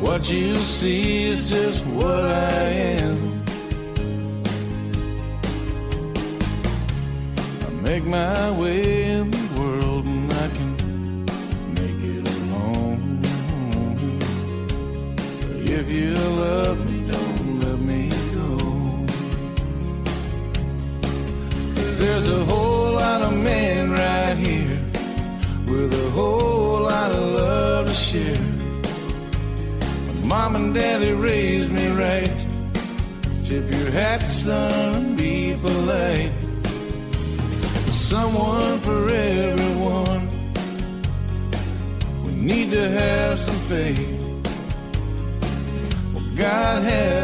What you see is just what I am. I make my way in the world and I can make it alone. But if you love me, don't let me go. Cause there's a whole Mom and daddy raised me right. Tip your hat, son, be polite. Someone for everyone. We need to have some faith. Well, God has.